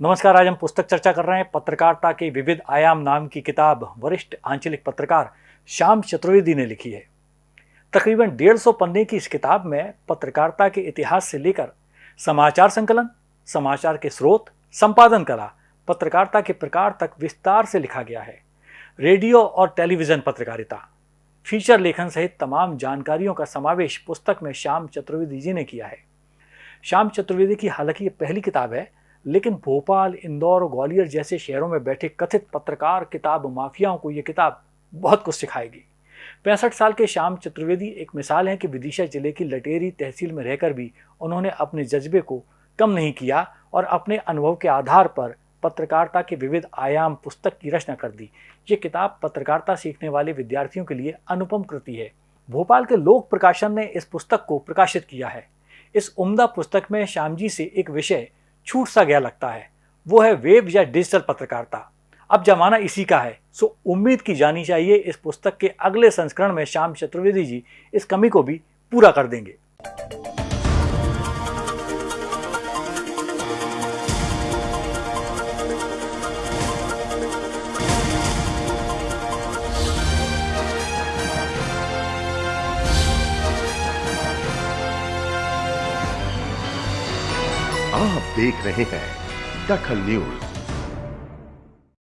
नमस्कार, आज हम पुस्तक चर्चा कर रहे हैं पत्रकारिता के विविध आयाम नाम की किताब, वरिष्ठ आंचलिक पत्रकार श्याम चतुर्वेदी ने लिखी है। तकरीबन डेढ़ सौ पन्ने की इस किताब में पत्रकारिता के इतिहास से लेकर समाचार संकलन, समाचार के स्रोत, संपादन कला, पत्रकारिता के प्रकार तक विस्तार से लिखा गया है। रेडियो और टेलीविज़न पत्रकारिता, फीचर लेखन सहित तमाम जानकारियों का समावेश पुस्तक में श्याम चतुर्वेदी जी ने किया है। श्याम चतुर्वेदी की हालाँकि ये पहली किताब है लेकिन भोपाल, इंदौर और ग्वालियर जैसे शहरों में बैठे कथित पत्रकार, किताब माफियाओं को ये किताब बहुत कुछ सिखाएगी। पैंसठ साल के श्याम चतुर्वेदी एक मिसाल है कि विदिशा ज़िले की लटेरी तहसील में रहकर भी उन्होंने अपने जज्बे को कम नहीं किया और अपने अनुभव के आधार पर पत्रकारिता के विविध आयाम पुस्तक की रचना कर दी। ये किताब पत्रकारिता सीखने वाले विद्यार्थियों के लिए अनुपम कृति है। भोपाल के लोक प्रकाशन ने इस पुस्तक को प्रकाशित किया है। इस उम्दा पुस्तक में श्यामजी से एक विषय छूट सा गया लगता है। वो है वेब या डिजिटल पत्रकारिता। अब जमाना इसी का है, सो उम्मीद की जानी चाहिए इस पुस्तक के अगले संस्करण में श्याम चतुर्वेदी जी इस कमी को भी पूरा कर देंगे। आप देख रहे हैं दखल न्यूज़।